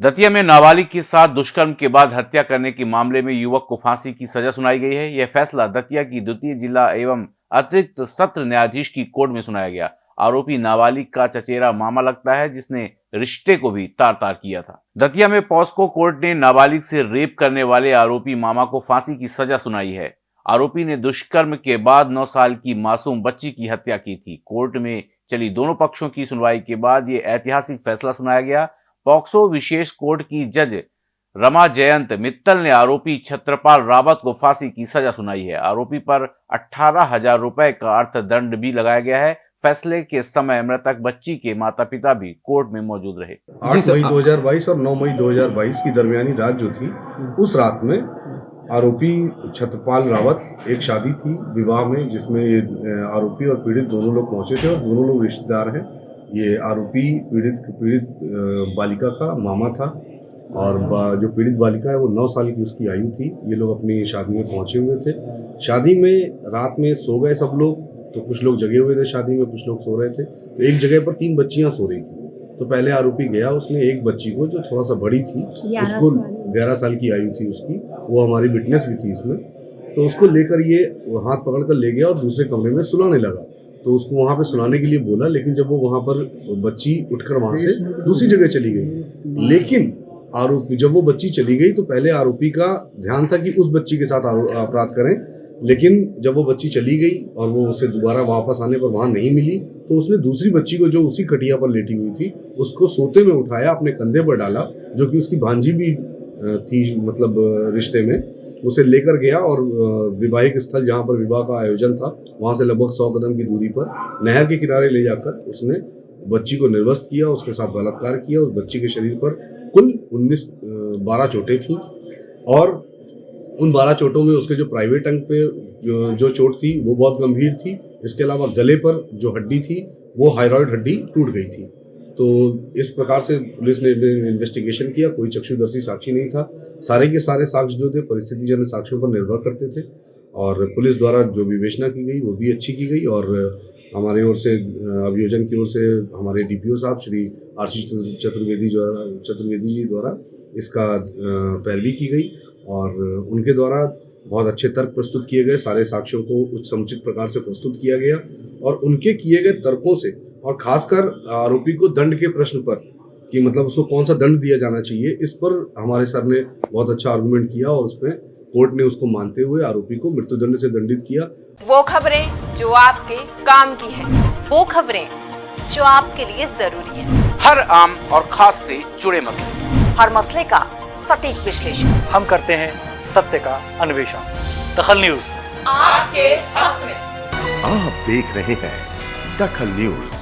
दतिया में नाबालिग के साथ दुष्कर्म के बाद हत्या करने के मामले में युवक को फांसी की सजा सुनाई गई है। यह फैसला दतिया की द्वितीय जिला एवं अतिरिक्त सत्र न्यायाधीश की कोर्ट में सुनाया गया। आरोपी नाबालिग का चचेरा मामा लगता है, जिसने रिश्ते को भी तार तार किया था। दतिया में पॉस्को कोर्ट ने नाबालिग से रेप करने वाले आरोपी मामा को फांसी की सजा सुनाई है। आरोपी ने दुष्कर्म के बाद नौ साल की मासूम बच्ची की हत्या की थी। कोर्ट में चली दोनों पक्षों की सुनवाई के बाद ये ऐतिहासिक फैसला सुनाया गया। पॉक्सो विशेष कोर्ट की जज रमा जयंत मित्तल ने आरोपी छत्रपाल रावत को फांसी की सजा सुनाई है। आरोपी पर अठारह हज़ार रुपए का अर्थदंड भी लगाया गया है। फैसले के समय मृतक बच्ची के माता पिता भी कोर्ट में मौजूद रहे। आठ मई 2022 और 9 मई 2022 की दरमियानी रात जो थी उस रात में आरोपी छत्रपाल रावत एक शादी थी विवाह में जिसमें ये आरोपी और पीड़ित दोनों लोग पहुँचे थे और दोनों लोग रिश्तेदार हैं। ये आरोपी पीड़ित पीड़ित बालिका का मामा था और जो पीड़ित बालिका है वो नौ साल की उसकी आयु थी। ये लोग अपनी शादी में पहुँचे हुए थे। शादी में रात में सो गए सब लोग तो कुछ लोग जगे हुए थे शादी में कुछ लोग सो रहे थे। तो एक जगह पर तीन बच्चियाँ सो रही थी। तो पहले आरोपी गया उसने एक बच्ची को जो थोड़ा सा बड़ी थी उसको ग्यारह साल की आयु थी उसकी वो हमारी विटनेस भी थी इसमें। तो उसको लेकर ये हाथ पकड़ कर ले गया और दूसरे कमरे में सुलाने लगा। तो उसको वहाँ पे सुनाने के लिए बोला, लेकिन जब वो वहाँ पर बच्ची उठकर वहाँ से दूसरी जगह चली गई। लेकिन आरोपी, जब वो बच्ची चली गई तो पहले आरोपी का ध्यान था कि उस बच्ची के साथ अपराध करें। लेकिन जब वो बच्ची चली गई और वो उसे दोबारा वापस आने पर वहाँ नहीं मिली तो उसने दूसरी बच्ची को जो उसी कटिया पर लेटी हुई थी, उसको सोते में उठाया, अपने कंधे पर डाला, जो कि उसकी भांजी भी थी मतलब रिश्ते में। उसे लेकर गया और विवाहिक स्थल जहाँ पर विवाह का आयोजन था, वहाँ से लगभग सौ कदम की दूरी पर नहर के किनारे ले जाकर उसने बच्ची को निर्वस्त किया, उसके साथ बलात्कार किया, उस बच्ची के शरीर पर कुल उन्नीस बारह चोटें थीं और उन बारह चोटों में उसके जो प्राइवेट अंग पे, जो चोट थी, वो बहुत गंभीर थी। इसके अलावा गले पर जो हड्डी थी, वो हाइरॉइड हड्डी टूट गई थी। तो इस प्रकार से पुलिस ने इन्वेस्टिगेशन किया, कोई चक्षुदर्शी साक्षी नहीं था। सारे के सारे साक्ष्य जो थे परिस्थिति जन साक्ष्यों पर निर्भर करते थे और पुलिस द्वारा जो विवेचना की गई, वो भी अच्छी की गई और हमारे ओर से, अभियोजन की ओर से हमारे डीपीओ साहब, श्री आशीष चतुर्वेदी द्वारा चतुर्वेदी जी द्वारा इसका पैरवी की गई और उनके द्वारा बहुत अच्छे तर्क प्रस्तुत किए गए सारे साक्ष्यों को उच्च समुचित प्रकार से प्रस्तुत किया गया और उनके किए गए तर्कों से और खासकर आरोपी को दंड के प्रश्न पर कि मतलब उसको कौन सा दंड दिया जाना चाहिए इस पर हमारे सर ने बहुत अच्छा आर्गूमेंट किया और उसमें कोर्ट ने उसको मानते हुए आरोपी को मृत्युदंड से दंडित किया। वो खबरें जो आपके काम की है वो खबरें जो आपके लिए ज़रूरी है। हर आम और खास से जुड़े मसले। हर मसले का सटीक विश्लेषण। हम करते हैं सत्य का अन्वेषण। दखल न्यूज़। आपके हक में। आप देख रहे हैं दखल न्यूज़।